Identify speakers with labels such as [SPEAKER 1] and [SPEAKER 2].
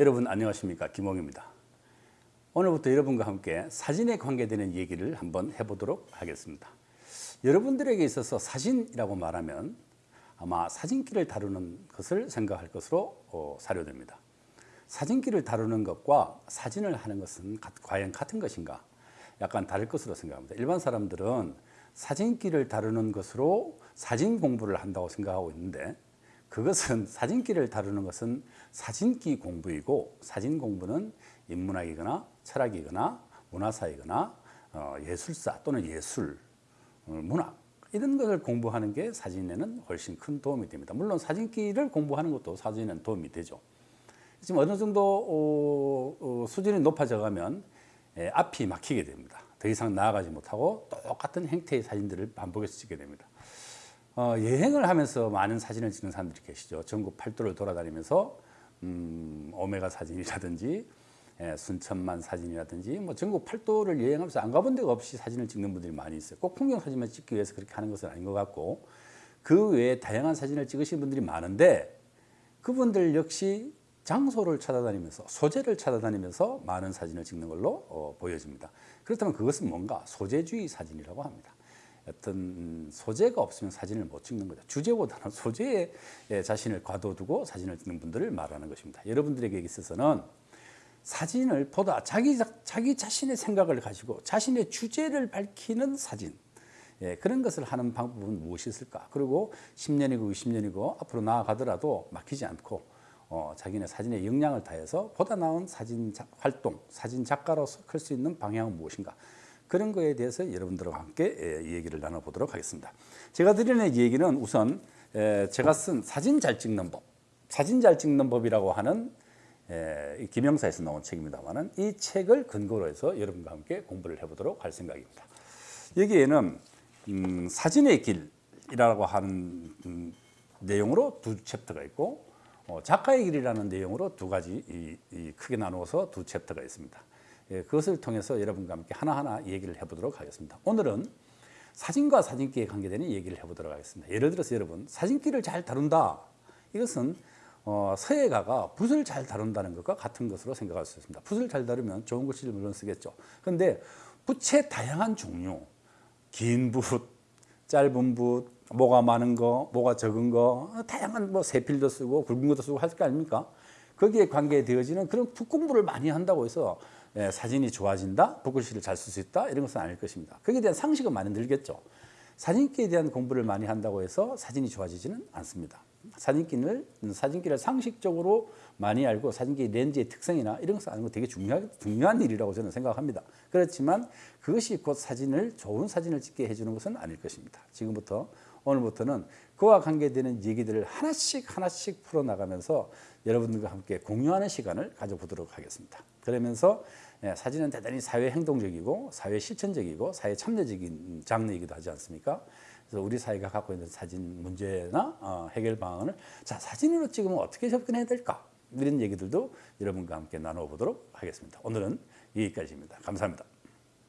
[SPEAKER 1] 여러분 안녕하십니까? 김홍입니다. 오늘부터 여러분과 함께 사진에 관계되는 얘기를 한번 해보도록 하겠습니다. 여러분들에게 있어서 사진이라고 말하면 아마 사진기를 다루는 것을 생각할 것으로 어, 사료됩니다. 사진기를 다루는 것과 사진을 하는 것은 가, 과연 같은 것인가? 약간 다를 것으로 생각합니다. 일반 사람들은 사진기를 다루는 것으로 사진 공부를 한다고 생각하고 있는데 그것은 사진기를 다루는 것은 사진기 공부이고 사진 공부는 인문학이거나 철학이거나 문화사이거나 어, 예술사 또는 예술, 어, 문학 이런 것을 공부하는 게 사진에는 훨씬 큰 도움이 됩니다. 물론 사진기를 공부하는 것도 사진에는 도움이 되죠. 지금 어느 정도 어, 어, 수준이 높아져 가면 예, 앞이 막히게 됩니다. 더 이상 나아가지 못하고 똑같은 행태의 사진들을 반복해서 찍게 됩니다. 어, 여행을 하면서 많은 사진을 찍는 사람들이 계시죠. 전국 팔도를 돌아다니면서 음, 오메가 사진이라든지 예, 순천만 사진이라든지 뭐 전국 팔도를 여행하면서 안 가본 데가 없이 사진을 찍는 분들이 많이 있어요. 꼭 풍경 사진만 찍기 위해서 그렇게 하는 것은 아닌 것 같고 그 외에 다양한 사진을 찍으시는 분들이 많은데 그분들 역시 장소를 찾아다니면서 소재를 찾아다니면서 많은 사진을 찍는 걸로 어, 보여집니다. 그렇다면 그것은 뭔가 소재주의 사진이라고 합니다. 어떤 소재가 없으면 사진을 못 찍는 거죠. 주제보다는 소재에 자신을 과도두고 사진을 찍는 분들을 말하는 것입니다. 여러분들에게 있어서는 사진을 보다 자기, 자기 자신의 생각을 가지고 자신의 주제를 밝히는 사진 예, 그런 것을 하는 방법은 무엇이 있을까? 그리고 10년이고 20년이고 앞으로 나아가더라도 막히지 않고 어, 자기네 사진에 역량을 다해서 보다 나은 사진 자, 활동, 사진 작가로서 클 수 있는 방향은 무엇인가? 그런 거에 대해서 여러분들과 함께 예, 얘기를 나눠보도록 하겠습니다. 제가 드리는 얘기는 우선 제가 쓴 사진 잘 찍는 법, 사진 잘 찍는 법이라고 하는 김영사에서 나온 책입니다만은 이 책을 근거로 해서 여러분과 함께 공부를 해보도록 할 생각입니다. 여기에는 음, 사진의 길이라고 하는 음, 내용으로 두 챕터가 있고 어, 작가의 길이라는 내용으로 두 가지 이, 이 크게 나누어서 두 챕터가 있습니다. 예, 그것을 통해서 여러분과 함께 하나하나 얘기를 해보도록 하겠습니다. 오늘은 사진과 사진기에 관계되는 얘기를 해보도록 하겠습니다. 예를 들어서 여러분 사진기를 잘 다룬다. 이것은 어, 서예가가 붓을 잘 다룬다는 것과 같은 것으로 생각할 수 있습니다. 붓을 잘 다루면 좋은 글씨를 물론 쓰겠죠. 그런데 붓의 다양한 종류, 긴 붓, 짧은 붓, 뭐가 많은 거, 뭐가 적은 거, 다양한 뭐 세필도 쓰고 굵은 것도 쓰고 할 거 아닙니까? 거기에 관계되어지는 그런 붓 공부를 많이 한다고 해서 예, 사진이 좋아진다, 붓글씨를 잘 쓸 수 있다 이런 것은 아닐 것입니다. 거기에 대한 상식은 많이 늘겠죠. 사진기에 대한 공부를 많이 한다고 해서 사진이 좋아지지는 않습니다. 사진기를, 사진기를 상식적으로 많이 알고 사진기 렌즈의 특성이나 이런 것을 아는 거 되게 중요한, 중요한 일이라고 저는 생각합니다. 그렇지만 그것이 곧 사진을, 좋은 사진을 찍게 해주는 것은 아닐 것입니다. 지금부터, 오늘부터는 그와 관계되는 얘기들을 하나씩 하나씩 풀어나가면서 여러분들과 함께 공유하는 시간을 가져보도록 하겠습니다. 그러면서 예, 사진은 대단히 사회 행동적이고 사회 실천적이고 사회 참여적인 장르이기도 하지 않습니까? 그래서 우리 사회가 갖고 있는 사진 문제나 어, 해결 방안을 자 사진으로 찍으면 어떻게 접근해야 될까? 이런 얘기들도 여러분과 함께 나눠보도록 하겠습니다. 오늘은 여기까지입니다. 감사합니다.